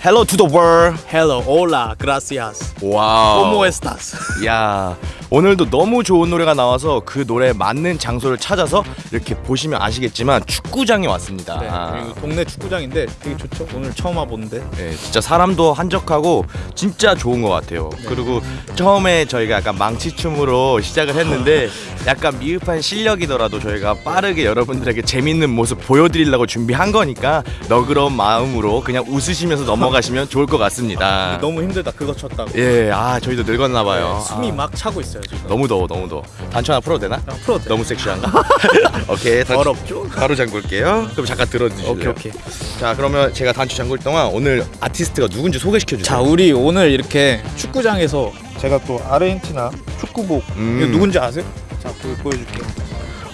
Hello to the world. Hello, hola, gracias. Wow. ¿Cómo estás? Yeah. 오늘도 너무 좋은 노래가 나와서 그 노래에 맞는 장소를 찾아서 이렇게 보시면 아시겠지만 축구장에 왔습니다. 네, 아, 동네 축구장인데 되게 좋죠. 오늘 처음 와보는데. 네, 진짜 사람도 한적하고 진짜 좋은 것 같아요. 그리고 처음에 저희가 약간 망치춤으로 시작을 했는데 약간 미흡한 실력이더라도 저희가 빠르게 여러분들에게 재밌는 모습 보여드리려고 준비한 거니까 너그러운 마음으로 그냥 웃으시면서 넘어가시면 좋을 것 같습니다. 너무 힘들다. 그거 쳤다고. 예, 아 저희도 늙었나 봐요. 숨이 아, 막 차고 있어요 지금. 너무 더워, 너무 더워. 단추 하나 풀어도 되나? 아, 풀어도 돼. 너무 섹시한가? 오케이, 단추 더럽죠? 바로 잠글게요. 그럼 잠깐 들어주실래요? 오케이 오케이. 자, 그러면 제가 단추 잠글 동안 오늘 아티스트가 누군지 소개시켜 주세요. 자, 우리 오늘 이렇게 축구장에서 제가 또 아르헨티나 축구복 음. 이거 누군지 아세요? 자, 보, 보여줄게요.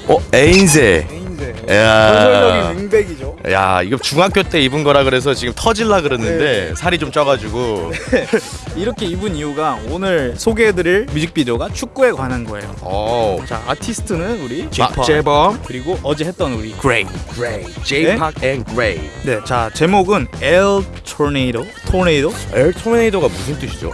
어, 에인세. 에인제. 야. 전설적인 윙백이죠. 야, 이거 중학교 때 입은 거라 그래서 지금 터질라 그랬는데 네. 살이 좀 쪄가지고. 이렇게 입은 이유가 오늘 소개해드릴 뮤직비디오가 축구에 관한 거예요. 어. 자, 아티스트는 우리 박재범, 그리고 어제 했던 우리 그레이. 그레이, J-Park 앤 그레이. 네, 자 제목은 El Tornado, 토네이도, El 토네이도가 무슨 뜻이죠?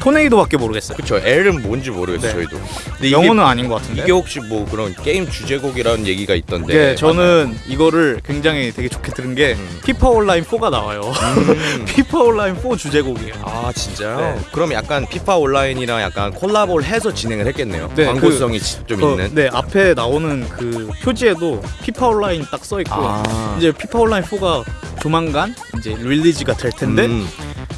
토네이도밖에 모르겠어요. 그쵸, El은 뭔지 모르겠어요, 네. 저희도. 근데 영어는 아닌 것 같은데. 이게 혹시 뭐 그런 게임 주제곡이라는 얘기가 있던데. 네, 저는 이거를 굉장히 되게 좋게 들은 게 음. 피파 온라인 4가 나와요. 음. 피파 온라인 4 주제곡이에요. 아 진짜요? 네. 그럼 약간 피파 온라인이랑 약간 콜라보를 해서 진행을 했겠네요. 네, 광고성이 지- 좀 그, 있는. 네, 앞에 나오는 그 표지에도 피파 온라인 딱 써 있고 아. 이제 피파 온라인 4가 조만간 이제 release가 될 텐데 음,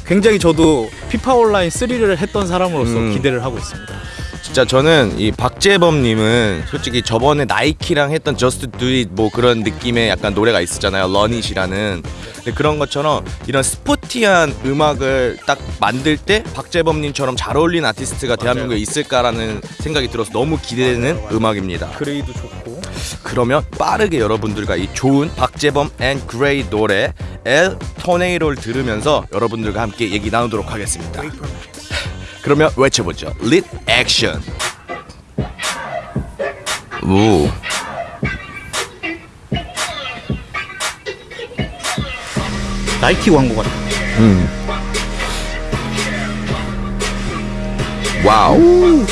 굉장히 저도 피파 온라인 3를 했던 사람으로서 음. 기대를 하고 있습니다. 진짜 저는 이 박재범님은 솔직히 저번에 나이키랑 했던 Just Do It 뭐 그런 느낌의 약간 노래가 있었잖아요. Run It이라는. 근데 그런 것처럼 이런 스포티한 음악을 딱 만들 때 박재범님처럼 잘 어울리는 아티스트가 대한민국에 있을까라는 생각이 들어서 너무 기대되는 음악입니다. 그레이도 좋고 그러면 빠르게 여러분들과 이 좋은 박재범 and 그레이 노래 El Tornado를 들으면서 여러분들과 함께 얘기 나누도록 하겠습니다. 그러면 외쳐보죠. lit 액션. 오. 나이키 광고 같아. 음. 와우.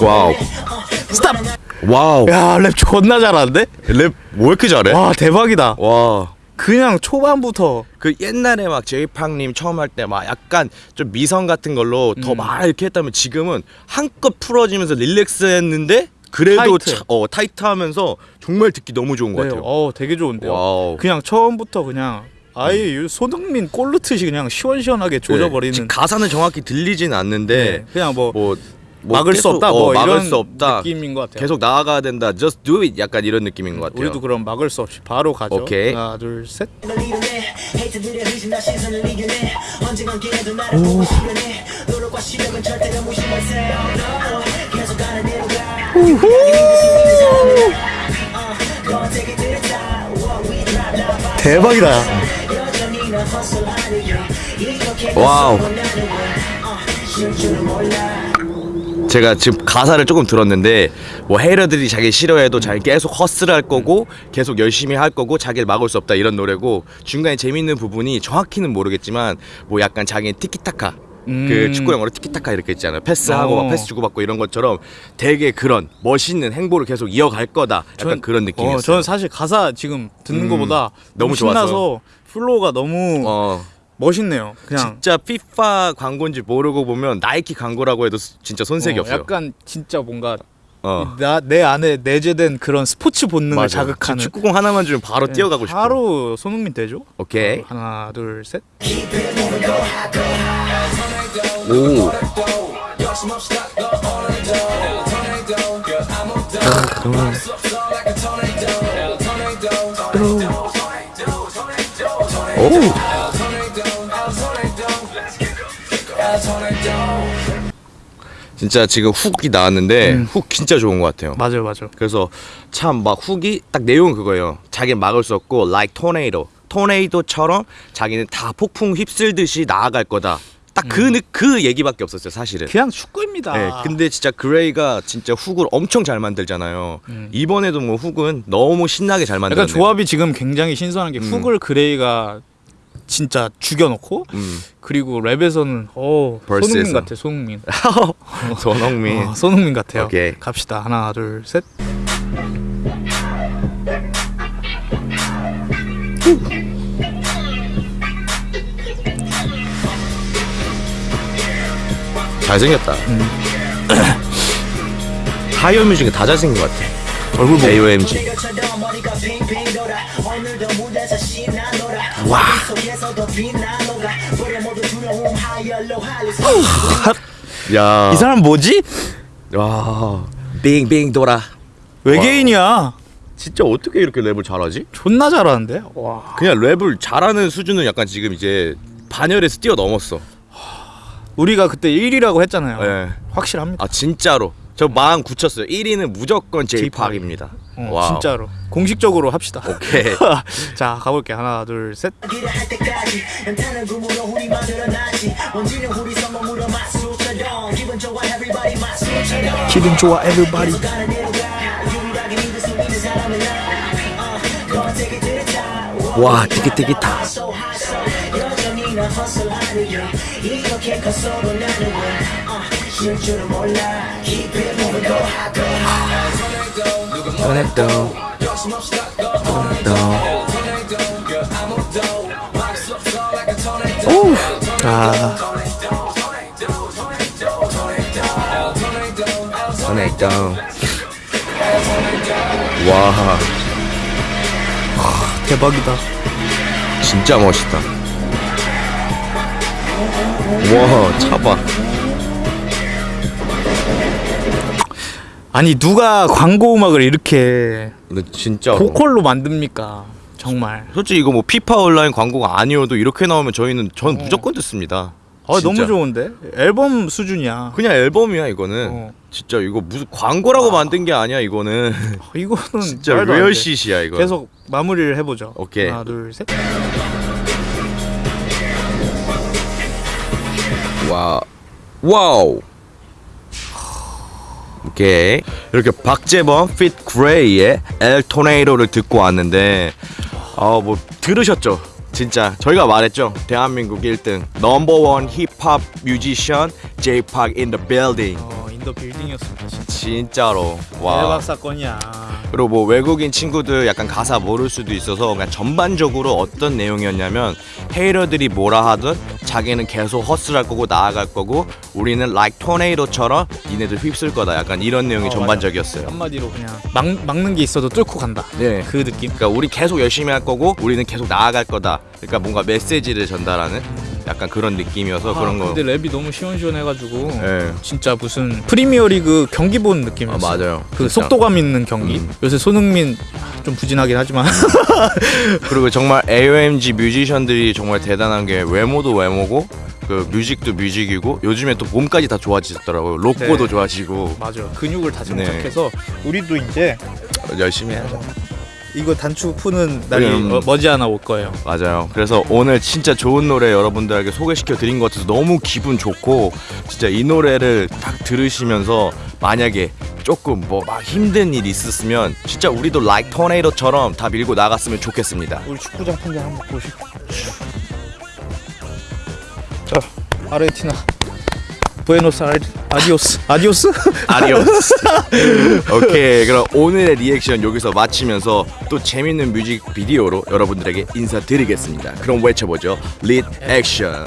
Wow. Stop. Wow. 야, 랩 존나 잘하는데? 랩 왜 이렇게 잘해? 와, 대박이다. 와. 그냥 초반부터 그 옛날에 막 제이팍님 처음 할 때 막 약간 좀 미성 같은 걸로 더 음. 막 이렇게 했다면 지금은 한껏 풀어지면서 relax 했는데 그래도 타이트. 차- 어 타이트하면서 정말 듣기 너무 좋은 것 네, 같아요. 어, 되게 좋은데요. Wow. 그냥 처음부터 그냥 아예 이 손흥민 골 넣듯이 그냥 시원시원하게 조져버리는 네, 가사는 정확히 들리진 않는데 네, 그냥 뭐, 뭐, 뭐 막을 수 계속, 없다 어, 뭐 막을 이런 수 없다. 느낌인 것 같아요. 계속 나아가야 된다. Just do it. 약간 이런 느낌인 것 같아요. 우리도 그럼 막을 수 없이 바로 가죠. 오케이. 하나, 둘, 셋. 대박이다. Wow. 제가 지금 가사를 조금 들었는데 뭐 hater들이 자기 싫어해도 자기 계속 hustle을 할 거고 계속 열심히 할 거고 자기를 막을 수 없다 이런 노래고 중간에 재밌는 부분이 정확히는 모르겠지만 뭐 약간 자기의 티키타카 음. 그 축구 용어로 티키타카 이렇게 있잖아요 패스하고 어. 막 패스 주고받고 이런 것처럼 되게 그런 멋있는 행보를 계속 이어갈 거다 약간 전- 그런 느낌이었어요 어, 저는 사실 가사 지금 듣는 음, 것보다 너무 너무 신나서 좋아서. flow가 너무 어 멋있네요. 그냥 진짜 피파 광고인지 모르고 보면 나이키 광고라고 해도 스- 진짜 손색이 어, 없어요 약간 진짜 뭔가 어. 나, 내 안에 내재된 그런 스포츠 본능을 맞아. 자극하는 축구공 하나만 주면 바로 네, 뛰어가고 싶어. 바로 손흥민 되죠? 오케이. 어, 하나 둘 셋. 오. 오. 진짜 지금 hook이 나왔는데 음. hook 진짜 좋은 것 같아요. 맞아요, 맞아요. 그래서 참 막 hook이 딱 내용은 그거예요. 자기는 막을 수 없고 like tornado. 토네이도처럼 자기는 다 폭풍 휩쓸듯이 나아갈 거다. 딱그그 얘기밖에 없었어요 사실은. 그냥 축구입니다. 네, 근데 진짜 그레이가 진짜 hook을 엄청 잘 만들잖아요. 이번에도 뭐 hook은 너무 신나게 잘 음. 만들었네요. 조합이 지금 굉장히 신선한 게 음. hook을 그레이가 진짜 죽여놓고 음. 그리고 랩에서는 어. 손흥민 같아 손흥민 손흥민. 어, 손흥민 같아요 오케이. 갑시다 하나 둘셋 잘생겼다. 음. 하이어뮤 중에 다 잘생긴 것 같아. 얼굴 보고 AOMG. 와 야. 이 사람 뭐지? 와. 빙빙 돌아. 외계인이야 진짜 어떻게 이렇게 랩을 잘하지? 존나 잘하는데 와 그냥 랩을 잘하는 수준은 약간 지금 이제 반열에서 뛰어넘었어. 우리가 그때 1위라고 했잖아요 네. 확실합니다 아 진짜로. 저 마음 굳혔어요. 1위는 무조건 제이팍입니다. 어. 진짜로 공식적으로 합시다 오케이. 자 가볼게 하나 둘셋 성공으로 마술처럼 기분 좋아 everybody 대로 가 유일하게 믿 uh, 게 이렇게 커서도 나는 왜 uh, 쉴 줄은 몰라 Keep it moving go hot go hot 전했던. 오. 아 전했던. 와 대박이다 진짜 멋있다. 와 차봐. 아니 누가 광고 음악을 이렇게 근데 진짜. 보컬로 만듭니까 정말 솔직히 이거 뭐 피파 온라인 광고가 아니어도 이렇게 나오면 저희는 전 무조건 듣습니다. 아 진짜. 너무 좋은데 앨범 수준이야 그냥 앨범이야 이거는. 어. 진짜 이거 무슨 광고라고 만든 게 아니야 이거는. 이거는 진짜 돼. 리얼시시야 이거. 계속 마무리를 해보죠 오케이. 하나 둘셋 와 wow. 오케이. 이렇게 박재범 feat 그레이의 El Tornado를 듣고 왔는데 아뭐 들으셨죠? 진짜. 저희가 말했죠? 대한민국 1등 number one 힙합 뮤지션 in the building. 어 in the building이었습니다 진짜. 진짜로. 와. 대박 사건이야 그리고 뭐 외국인 친구들 약간 가사 모를 수도 있어서 그냥 전반적으로 어떤 내용이었냐면 헤이러들이 뭐라 하든 자기는 계속 허슬할 거고 나아갈 거고 우리는 like 토네이도처럼 니네들 휩쓸 거다 약간 이런 내용이 어, 전반적이었어요. 한마디로 그냥 막, 막는 게 있어도 뚫고 간다 네. 그 느낌 그러니까 우리 계속 열심히 할 거고 우리는 계속 나아갈 거다. 그러니까 뭔가 메시지를 전달하는 약간 그런 느낌이어서 그런 아, 거. 근데 랩이 너무 시원시원해가지고 네. 진짜 무슨 프리미어리그 경기 보는 느낌이었어. 아, 맞아요. 그 진짜. 속도감 있는 경기. 음. 요새 손흥민 좀 부진하긴 하지만 그리고 정말 AOMG 뮤지션들이 정말 대단한 게 외모도 외모고 그 뮤직도 뮤직이고 요즘에 또 몸까지 다 좋아지셨더라고요. 로꼬도 네. 좋아지고 맞아. 근육을 다 네. 장착해서 우리도 이제 열심히 해야죠. 이거 단추 푸는 날이 음. 어, 머지않아 올 거예요. 맞아요. 그래서 오늘 진짜 좋은 노래 여러분들에게 소개시켜 드린 것 같아서 너무 기분 좋고 진짜 이 노래를 딱 들으시면서 만약에 조금 뭐 막 힘든 일 있었으면 진짜 우리도 like tornado처럼 다 밀고 나갔으면 좋겠습니다. 우리 축구장 풍경 한번 보시. 자, 아르헨티나. 부에노스 아이레 adiós. Adiós? Adiós. 오케이. 그럼 오늘의 리액션 여기서 마치면서 또 재밌는 뮤직비디오로 여러분들에게 인사드리겠습니다. 그럼 외쳐보죠. Lit Action.